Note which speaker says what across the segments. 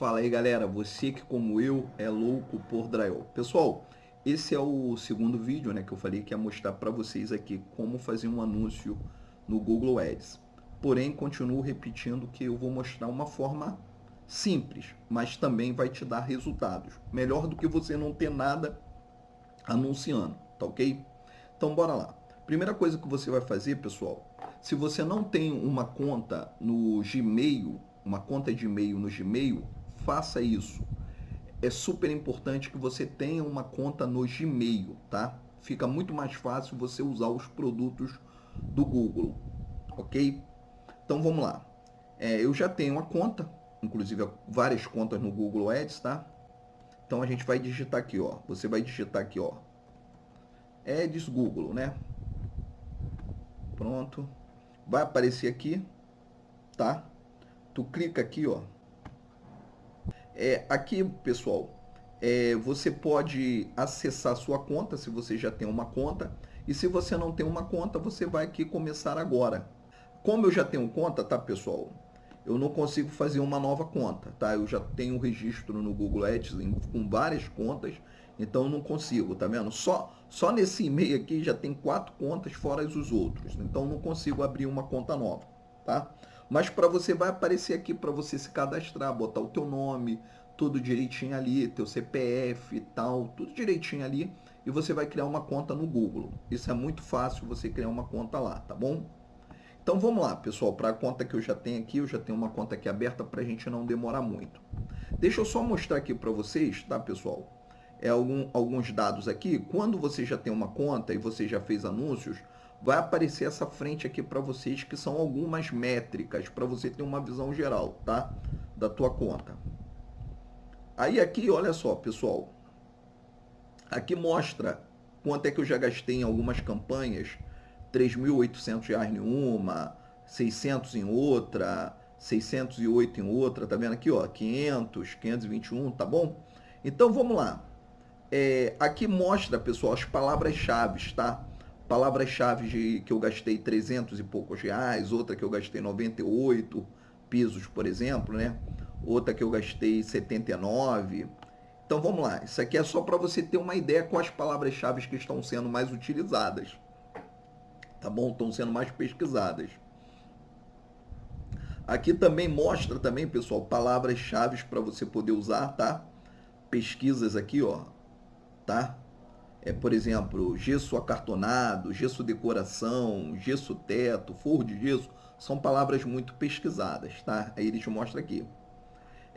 Speaker 1: Fala aí galera, você que como eu é louco por drywall. Pessoal, esse é o segundo vídeo né, que eu falei que ia mostrar para vocês aqui como fazer um anúncio no Google Ads. Porém, continuo repetindo que eu vou mostrar uma forma simples, mas também vai te dar resultados. Melhor do que você não ter nada anunciando, tá ok? Então bora lá. Primeira coisa que você vai fazer, pessoal, se você não tem uma conta no Gmail, uma conta de e-mail no Gmail, faça isso. É super importante que você tenha uma conta no Gmail, tá? Fica muito mais fácil você usar os produtos do Google, ok? Então vamos lá. É, eu já tenho uma conta, inclusive várias contas no Google Ads, tá? Então a gente vai digitar aqui, ó. Você vai digitar aqui, ó. Ads Google, né? Pronto. Vai aparecer aqui, tá? Tu clica aqui, ó. É, aqui, pessoal, é, você pode acessar sua conta, se você já tem uma conta. E se você não tem uma conta, você vai aqui começar agora. Como eu já tenho conta, tá, pessoal? Eu não consigo fazer uma nova conta, tá? Eu já tenho registro no Google Ads com várias contas, então não consigo, tá vendo? Só, só nesse e-mail aqui já tem quatro contas fora os outros, então não consigo abrir uma conta nova, tá? Mas para você vai aparecer aqui para você se cadastrar, botar o teu nome, tudo direitinho ali, teu CPF e tal, tudo direitinho ali, e você vai criar uma conta no Google. Isso é muito fácil você criar uma conta lá, tá bom? Então vamos lá, pessoal, para a conta que eu já tenho aqui, eu já tenho uma conta aqui aberta para a gente não demorar muito. Deixa eu só mostrar aqui para vocês, tá, pessoal? É algum, alguns dados aqui. Quando você já tem uma conta e você já fez anúncios, vai aparecer essa frente aqui para vocês, que são algumas métricas, para você ter uma visão geral, tá? Da tua conta. Aí aqui, olha só, pessoal. Aqui mostra quanto é que eu já gastei em algumas campanhas. R$ 3.800 em uma, 600 em outra, 608 em outra, tá vendo aqui, ó, 500, 521, tá bom? Então, vamos lá. É, aqui mostra, pessoal, as palavras-chave, tá? Palavras-chave que eu gastei 300 e poucos reais, outra que eu gastei 98 pisos, por exemplo, né? Outra que eu gastei 79. Então vamos lá, isso aqui é só para você ter uma ideia com as palavras-chave que estão sendo mais utilizadas. Tá bom? Estão sendo mais pesquisadas. Aqui também mostra também, pessoal, palavras-chave para você poder usar, tá? Pesquisas aqui, ó, tá? É, por exemplo, gesso acartonado, gesso decoração, gesso teto, forro de gesso, são palavras muito pesquisadas, tá? Aí eles mostram aqui.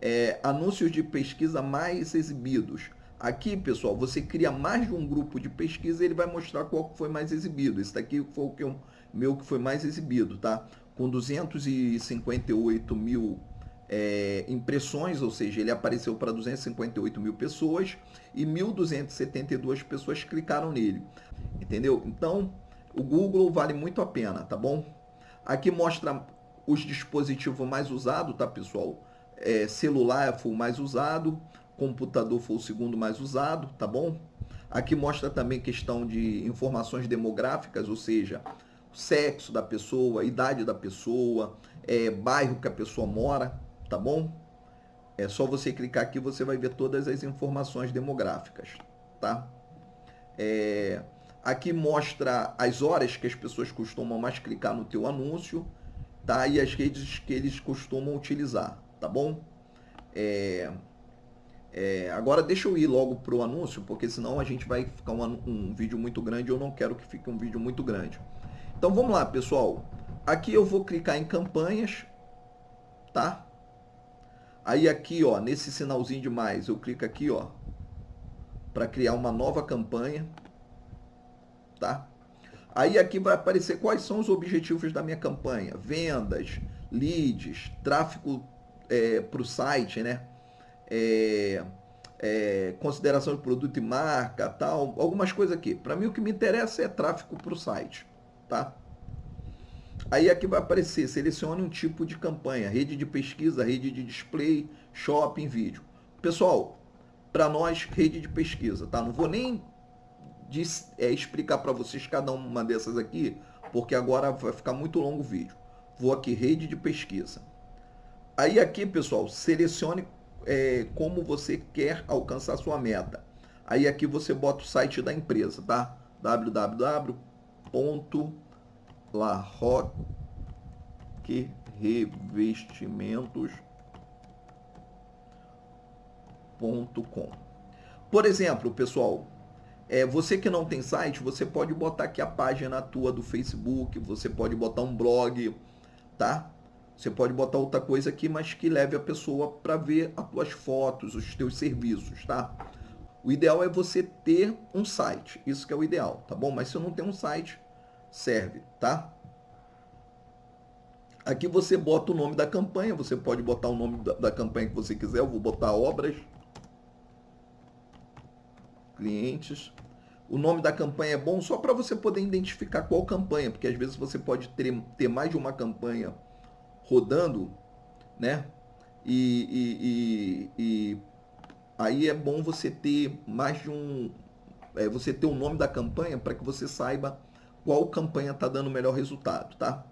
Speaker 1: É, anúncios de pesquisa mais exibidos. Aqui, pessoal, você cria mais de um grupo de pesquisa e ele vai mostrar qual foi mais exibido. Esse daqui foi o que eu, meu que foi mais exibido, tá? Com 258 mil é, impressões, ou seja, ele apareceu para 258 mil pessoas e 1.272 pessoas clicaram nele, entendeu? Então, o Google vale muito a pena, tá bom? Aqui mostra os dispositivos mais usados, tá, pessoal? É, celular foi o mais usado, computador foi o segundo mais usado, tá bom? Aqui mostra também questão de informações demográficas, ou seja, sexo da pessoa, idade da pessoa, é, bairro que a pessoa mora, tá bom? É só você clicar aqui, você vai ver todas as informações demográficas, tá? É, aqui mostra as horas que as pessoas costumam mais clicar no teu anúncio, tá? E as redes que eles costumam utilizar, tá bom? É, é, agora deixa eu ir logo para o anúncio, porque senão a gente vai ficar um, um vídeo muito grande, eu não quero que fique um vídeo muito grande. Então vamos lá, pessoal. Aqui eu vou clicar em campanhas, tá? Aí aqui, ó, nesse sinalzinho de mais, eu clico aqui, ó, para criar uma nova campanha, tá? Aí aqui vai aparecer quais são os objetivos da minha campanha. Vendas, leads, tráfego é, para o site, né? É, é, consideração de produto e marca, tal, algumas coisas aqui. Para mim o que me interessa é tráfego para o site, tá? Aí aqui vai aparecer, selecione um tipo de campanha, rede de pesquisa, rede de display, shopping, vídeo. Pessoal, para nós, rede de pesquisa, tá? Não vou nem é, explicar para vocês cada uma dessas aqui, porque agora vai ficar muito longo o vídeo. Vou aqui, rede de pesquisa. Aí aqui, pessoal, selecione é, como você quer alcançar sua meta. Aí aqui você bota o site da empresa, tá? www.larroquerevestimentos.com Por exemplo, pessoal, é, você que não tem site, você pode botar aqui a página tua do Facebook, você pode botar um blog, tá? Você pode botar outra coisa aqui, mas que leve a pessoa para ver as tuas fotos, os teus serviços, tá? O ideal é você ter um site, isso que é o ideal, tá bom? Mas se não tem um site, serve, tá? Aqui você bota o nome da campanha, você pode botar o nome da, da campanha que você quiser, eu vou botar obras, clientes. O nome da campanha é bom só para você poder identificar qual campanha, porque às vezes você pode ter, ter mais de uma campanha rodando, né? E, e, e, e aí é bom você ter mais de um. É, você ter o nome da campanha para que você saiba qual campanha está dando melhor resultado, tá?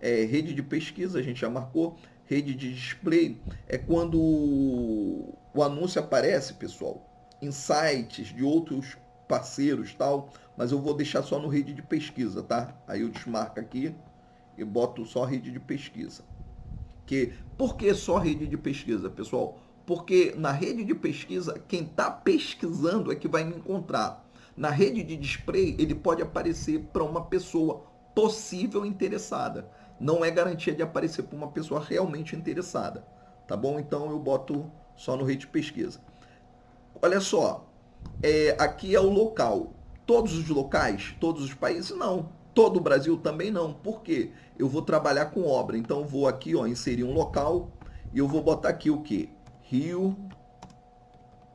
Speaker 1: É, rede de pesquisa, a gente já marcou. Rede de display é quando o anúncio aparece, pessoal, em sites de outros parceiros tal, mas eu vou deixar só no rede de pesquisa, tá? Aí eu desmarco aqui e boto só rede de pesquisa. Que, por que só rede de pesquisa, pessoal? Porque na rede de pesquisa, quem está pesquisando é que vai me encontrar. Na rede de display, ele pode aparecer para uma pessoa possível interessada. Não é garantia de aparecer para uma pessoa realmente interessada. Tá bom? Então eu boto só no rede de pesquisa. Olha só, é, aqui é o local. Todos os locais, todos os países, não. Todo o Brasil também não. Por quê? Eu vou trabalhar com obra. Então vou aqui, ó, inserir um local e eu vou botar aqui o quê? Rio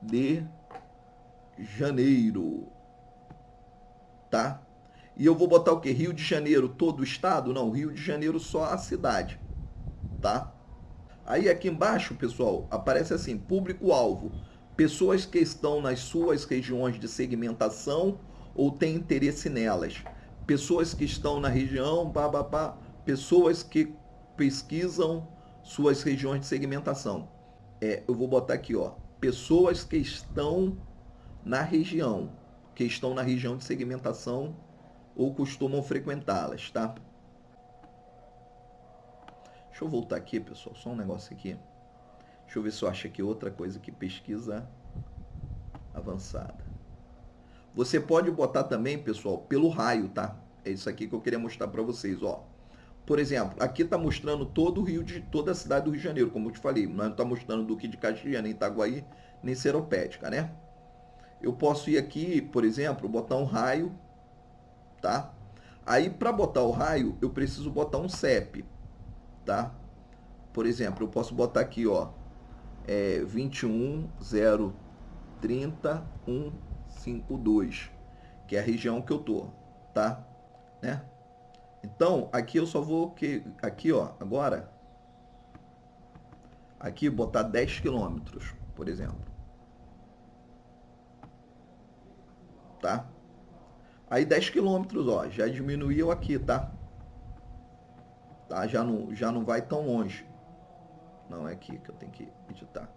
Speaker 1: de Janeiro. Tá? E eu vou botar o quê? Rio de Janeiro, todo o estado? Não, Rio de Janeiro só a cidade. Tá? Aí aqui embaixo, pessoal, aparece assim, público-alvo. Pessoas que estão nas suas regiões de segmentação ou têm interesse nelas pessoas que estão na região, pá, pá, pá, pessoas que pesquisam suas regiões de segmentação. É, eu vou botar aqui, ó, pessoas que estão na região, que estão na região de segmentação ou costumam frequentá-las, tá? Deixa eu voltar aqui, pessoal, só um negócio aqui. Deixa eu ver se eu acho aqui outra coisa que pesquisa avançada. Você pode botar também, pessoal, pelo raio, tá? É isso aqui que eu queria mostrar para vocês, ó. Por exemplo, aqui está mostrando todo o Rio de toda a cidade do Rio de Janeiro, como eu te falei. Não está mostrando Duque de Caxias, nem Itaguaí, nem Seropédica, né? Eu posso ir aqui, por exemplo, botar um raio, tá? Aí, para botar o raio, eu preciso botar um CEP, tá? Por exemplo, eu posso botar aqui, ó, é 21030 152, que é a região que eu tô, tá? Né? Então, aqui eu só vou que aqui, ó, agora aqui botar 10 quilômetros, por exemplo. Tá? Aí 10 quilômetros, ó, já diminuiu aqui, tá? Tá? Já não, já não vai tão longe. Não é aqui que eu tenho que editar.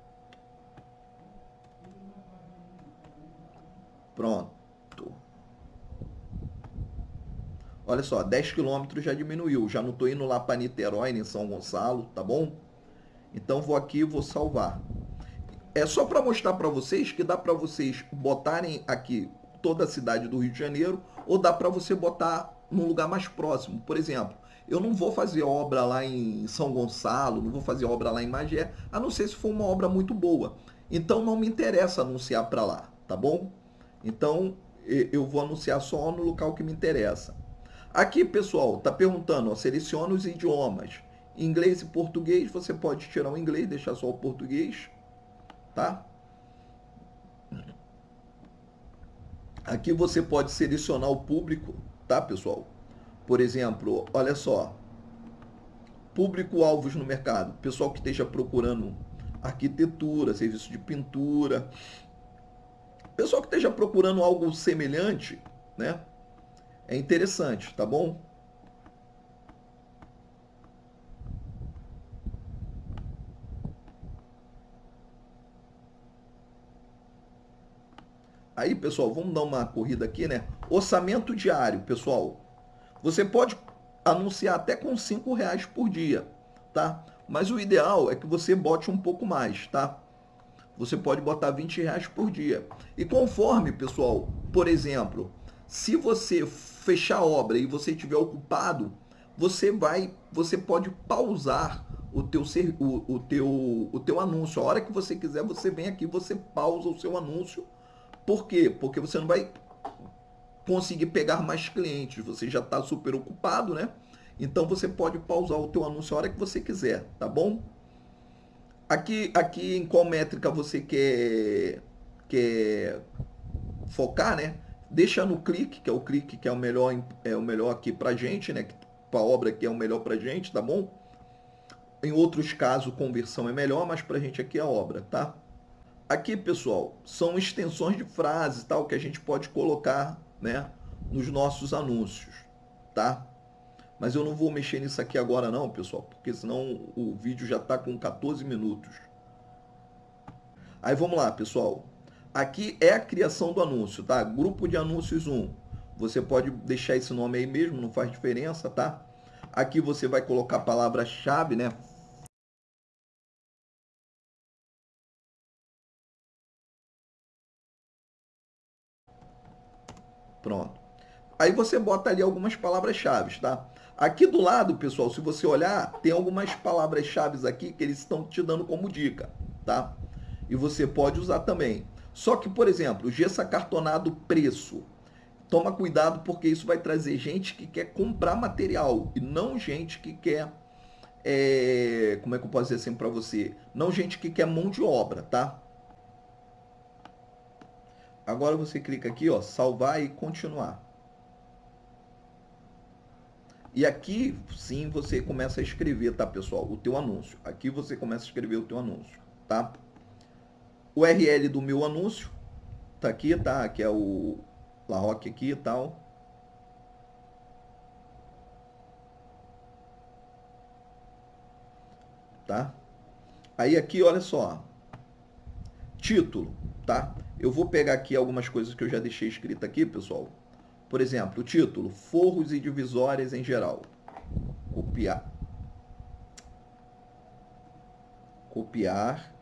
Speaker 1: Pronto. Olha só, 10 quilômetros já diminuiu. Já não estou indo lá para Niterói, nem São Gonçalo, tá bom? Então vou aqui e vou salvar. É só para mostrar para vocês que dá para vocês botarem aqui toda a cidade do Rio de Janeiro ou dá para você botar num lugar mais próximo. Por exemplo, eu não vou fazer obra lá em São Gonçalo, não vou fazer obra lá em Magé, a não ser se for uma obra muito boa. Então não me interessa anunciar para lá, tá bom? Então eu vou anunciar só no local que me interessa. Aqui, pessoal, está perguntando, ó, seleciona os idiomas. Inglês e português, você pode tirar o inglês, deixar só o português, tá? Aqui você pode selecionar o público, tá, pessoal? Por exemplo, olha só, público-alvos no mercado, pessoal que esteja procurando arquitetura, serviço de pintura, pessoal que esteja procurando algo semelhante, né? é interessante, tá bom? Aí, pessoal, vamos dar uma corrida aqui, né? Orçamento diário, pessoal. Você pode anunciar até com 5 reais por dia, tá? Mas o ideal é que você bote um pouco mais, tá? Você pode botar 20 reais por dia. E conforme, pessoal, por exemplo, se você fechar a obra e você estiver ocupado, você vai, você pode pausar o teu, o, o, teu, o teu anúncio. A hora que você quiser, você vem aqui, você pausa o seu anúncio. Por quê? Porque você não vai conseguir pegar mais clientes. Você já está super ocupado, né? Então você pode pausar o teu anúncio a hora que você quiser, tá bom? Aqui, aqui em qual métrica você quer, quer focar, né? Deixa no clique, que é o clique que é o melhor, é o melhor aqui pra gente, né? Para a obra que é o melhor pra gente, tá bom? Em outros casos, conversão é melhor, mas pra gente aqui é a obra, tá? Aqui, pessoal, são extensões de frases, tal, que a gente pode colocar, né, nos nossos anúncios, tá? Mas eu não vou mexer nisso aqui agora não, pessoal, porque senão o vídeo já está com 14 minutos. Aí vamos lá, pessoal. Aqui é a criação do anúncio, tá? Grupo de anúncios 1. Você pode deixar esse nome aí mesmo, não faz diferença, tá? Aqui você vai colocar a palavra-chave, né? Pronto. Aí você bota ali algumas palavras-chave, tá? Aqui do lado, pessoal, se você olhar, tem algumas palavras-chave aqui que eles estão te dando como dica, tá? E você pode usar também. Só que, por exemplo, gesso acartonado preço. Toma cuidado porque isso vai trazer gente que quer comprar material e não gente que quer... É, como é que eu posso dizer assim para você? Não gente que quer mão de obra, tá? Agora você clica aqui, ó, salvar e continuar. E aqui sim você começa a escrever, tá, pessoal? O teu anúncio. Aqui você começa a escrever o teu anúncio, tá? O URL do meu anúncio tá aqui, tá? Que é o La Roque aqui e tal. Tá? Aí aqui, olha só. Título, tá? Eu vou pegar aqui algumas coisas que eu já deixei escrito aqui, pessoal. Por exemplo, o título, forros e divisórias em geral. Copiar. Copiar.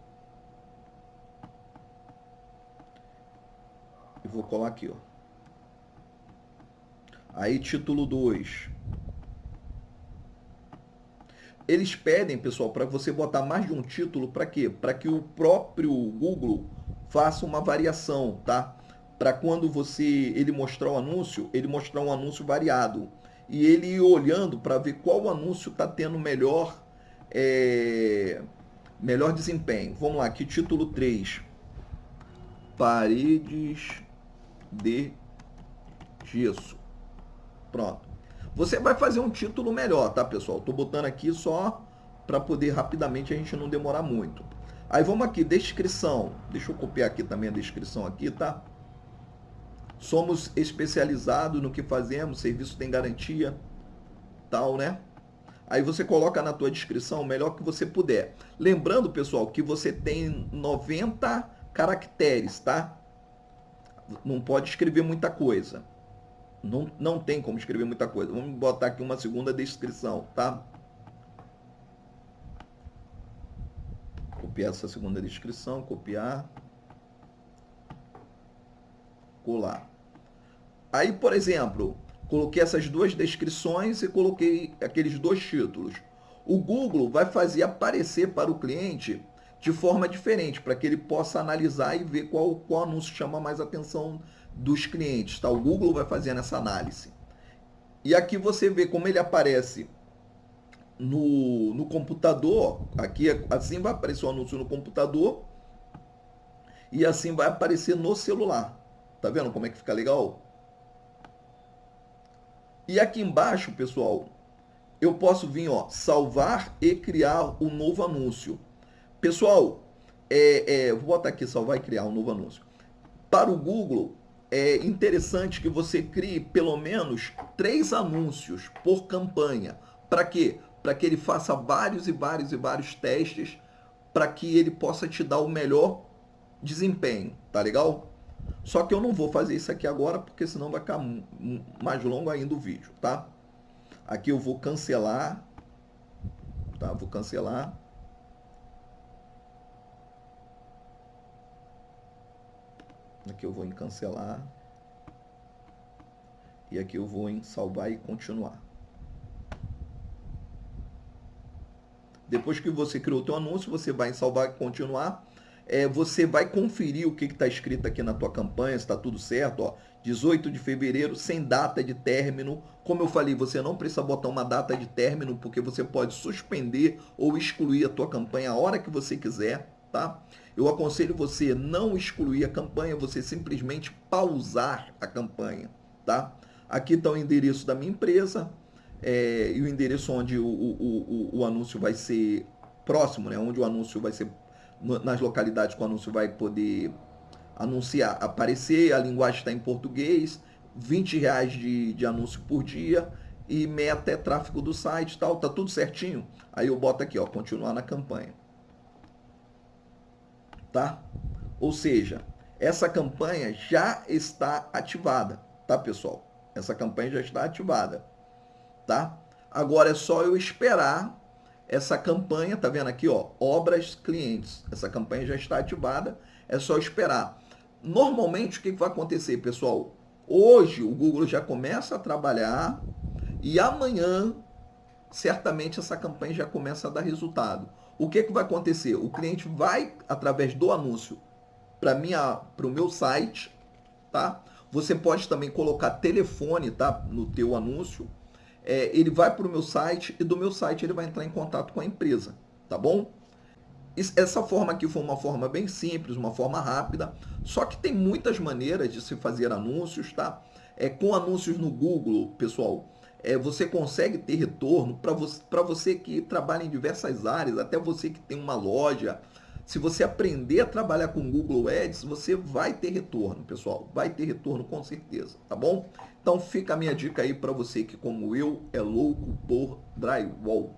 Speaker 1: E vou colar aqui, ó. Aí, título 2. Eles pedem, pessoal, para você botar mais de um título, para quê? Para que o próprio Google faça uma variação, tá? para quando você ele mostrar o anúncio, ele mostrar um anúncio variado. E ele ir olhando para ver qual anúncio está tendo melhor, é, melhor desempenho. Vamos lá, aqui título 3. Paredes de gesso. Pronto. Você vai fazer um título melhor, tá, pessoal? Estou botando aqui só para poder rapidamente a gente não demorar muito. Aí vamos aqui, descrição. Deixa eu copiar aqui também a descrição aqui, tá? somos especializados no que fazemos, serviço tem garantia, tal, né? Aí você coloca na tua descrição o melhor que você puder. Lembrando, pessoal, que você tem 90 caracteres, tá? Não pode escrever muita coisa. Não, não tem como escrever muita coisa. Vamos botar aqui uma segunda descrição, tá? Copiar essa segunda descrição, copiar. Colar. Aí, por exemplo, coloquei essas duas descrições e coloquei aqueles dois títulos. O Google vai fazer aparecer para o cliente de forma diferente, para que ele possa analisar e ver qual, qual anúncio chama mais atenção dos clientes. Tá? O Google vai fazer essa análise. E aqui você vê como ele aparece no, no computador. Aqui assim vai aparecer o anúncio no computador e assim vai aparecer no celular. Tá vendo como é que fica legal? E aqui embaixo, pessoal, eu posso vir, ó, salvar e criar um novo anúncio. Pessoal, é, é, vou botar aqui salvar e criar um novo anúncio. Para o Google, é interessante que você crie pelo menos três anúncios por campanha. Para quê? Para que ele faça vários e vários e vários testes para que ele possa te dar o melhor desempenho, tá legal? Só que eu não vou fazer isso aqui agora, porque senão vai ficar mais longo ainda o vídeo, tá? Aqui eu vou cancelar, tá? Vou cancelar. Aqui eu vou em cancelar. E aqui eu vou em salvar e continuar. Depois que você criou o teu anúncio, você vai em salvar e continuar. É, você vai conferir o que está escrito aqui na tua campanha, se está tudo certo. Ó, 18 de fevereiro, sem data de término. Como eu falei, você não precisa botar uma data de término, porque você pode suspender ou excluir a tua campanha a hora que você quiser, tá? Eu aconselho você não excluir a campanha, você simplesmente pausar a campanha, tá? Aqui está o endereço da minha empresa, é, e o endereço onde o, o, o, o, anúncio vai ser próximo, né? onde o anúncio vai ser nas localidades que o anúncio vai poder anunciar, aparecer, a linguagem está em português, 20 reais de, de anúncio por dia e meta é tráfego do site tal, tá tudo certinho. Aí eu boto aqui, ó, continuar na campanha. Tá? Ou seja, essa campanha já está ativada, tá, pessoal? Essa campanha já está ativada tá? Agora é só eu esperar essa campanha, tá vendo aqui, ó, obras clientes. Essa campanha já está ativada, é só esperar. Normalmente o que vai acontecer, pessoal? Hoje o Google já começa a trabalhar e amanhã certamente essa campanha já começa a dar resultado. O que, que vai acontecer? O cliente vai através do anúncio para o meu site, tá? Você pode também colocar telefone, tá, no teu anúncio é, ele vai para o meu site e do meu site ele vai entrar em contato com a empresa, tá bom? Essa forma aqui foi uma forma bem simples, uma forma rápida, só que tem muitas maneiras de se fazer anúncios, tá? É, com anúncios no Google, pessoal, é, você consegue ter retorno para você, você que trabalha em diversas áreas, até você que tem uma loja. Se você aprender a trabalhar com Google Ads, você vai ter retorno, pessoal. Vai ter retorno com certeza, tá bom? Então fica a minha dica aí para você que, como eu, é louco por drywall.